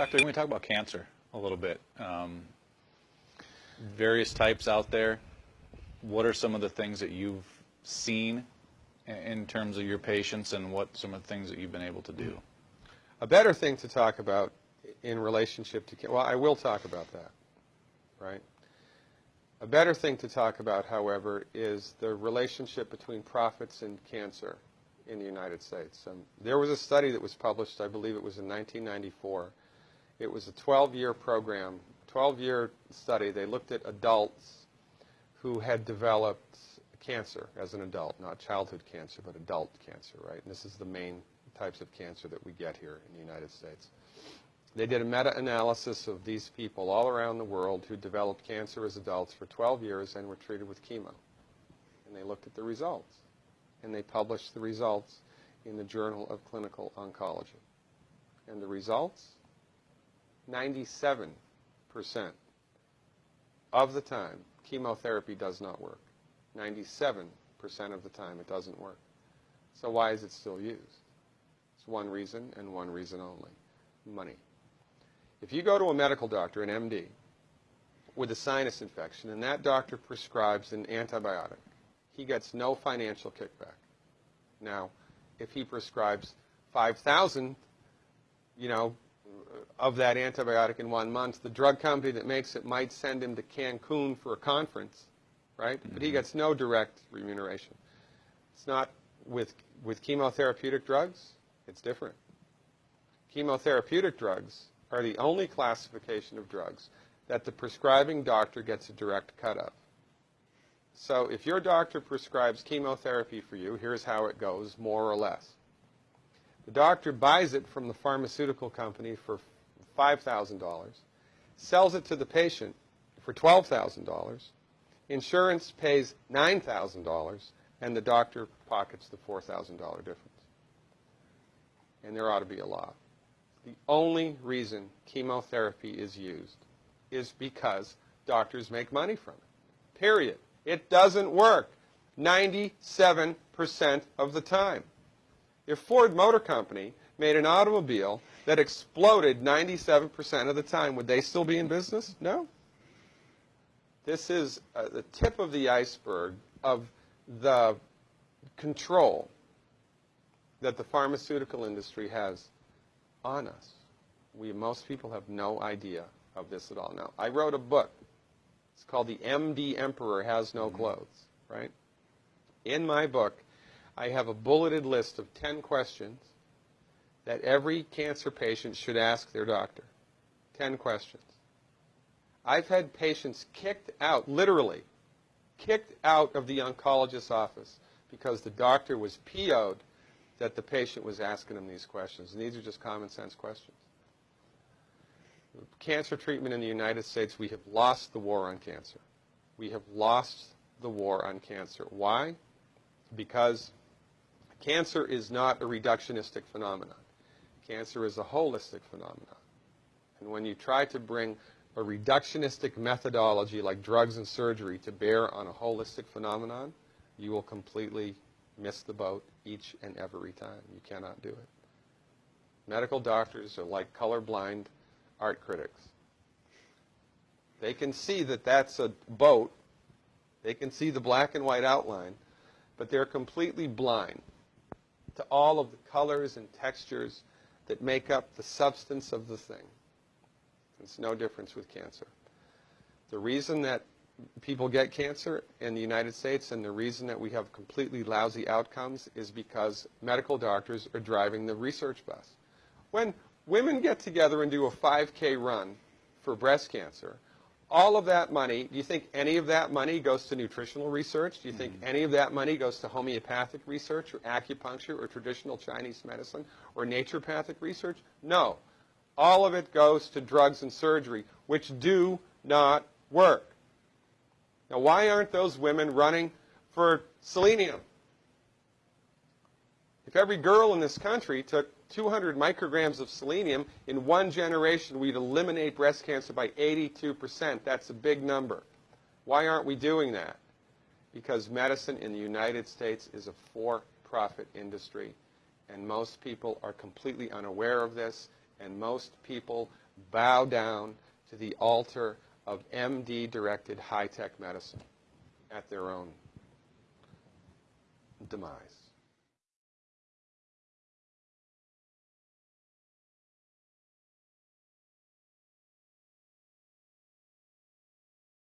Doctor, we talk about cancer a little bit? Um, various types out there. What are some of the things that you've seen in terms of your patients and what some of the things that you've been able to do? A better thing to talk about in relationship to, well, I will talk about that, right? A better thing to talk about, however, is the relationship between profits and cancer in the United States. Um, there was a study that was published, I believe it was in 1994. It was a 12-year program, 12-year study. They looked at adults who had developed cancer as an adult, not childhood cancer, but adult cancer, right? And this is the main types of cancer that we get here in the United States. They did a meta-analysis of these people all around the world who developed cancer as adults for 12 years and were treated with chemo. And they looked at the results. And they published the results in the Journal of Clinical Oncology. And the results? 97% of the time, chemotherapy does not work. 97% of the time, it doesn't work. So why is it still used? It's one reason and one reason only, money. If you go to a medical doctor, an MD, with a sinus infection, and that doctor prescribes an antibiotic, he gets no financial kickback. Now, if he prescribes 5,000, you know, of that antibiotic in one month, the drug company that makes it might send him to Cancun for a conference, right? But he mm-hmm. gets no direct remuneration. It's not with, with chemotherapeutic drugs, it's different. Chemotherapeutic drugs are the only classification of drugs that the prescribing doctor gets a direct cut of. So if your doctor prescribes chemotherapy for you, here's how it goes, more or less. The doctor buys it from the pharmaceutical company for $5,000, sells it to the patient for $12,000, insurance pays $9,000, and the doctor pockets the $4,000 difference. And there ought to be a law. The only reason chemotherapy is used is because doctors make money from it. Period. It doesn't work 97% of the time. If Ford Motor Company made an automobile that exploded 97% of the time, would they still be in business? No. This is uh, the tip of the iceberg of the control that the pharmaceutical industry has on us. We, most people have no idea of this at all. Now, I wrote a book. It's called The MD Emperor Has No Clothes, right? In my book, I have a bulleted list of 10 questions that every cancer patient should ask their doctor. 10 questions. I've had patients kicked out, literally, kicked out of the oncologist's office because the doctor was PO'd that the patient was asking him these questions. And these are just common sense questions. Cancer treatment in the United States, we have lost the war on cancer. We have lost the war on cancer. Why? Because cancer is not a reductionistic phenomenon. Cancer is a holistic phenomenon. And when you try to bring a reductionistic methodology like drugs and surgery to bear on a holistic phenomenon, you will completely miss the boat each and every time. You cannot do it. Medical doctors are like colorblind art critics. They can see that that's a boat. They can see the black and white outline, but they're completely blind to all of the colors and textures that make up the substance of the thing. It's no difference with cancer. The reason that people get cancer in the United States and the reason that we have completely lousy outcomes is because medical doctors are driving the research bus. When women get together and do a 5K run for breast cancer, all of that money, do you think any of that money goes to nutritional research? Do you think mm-hmm. any of that money goes to homeopathic research or acupuncture or traditional Chinese medicine or naturopathic research? No. All of it goes to drugs and surgery, which do not work. Now, why aren't those women running for selenium? If every girl in this country took 200 micrograms of selenium, in one generation we'd eliminate breast cancer by 82%. That's a big number. Why aren't we doing that? Because medicine in the United States is a for-profit industry, and most people are completely unaware of this, And most people bow down to the altar of MD-directed high-tech medicine at their own demise.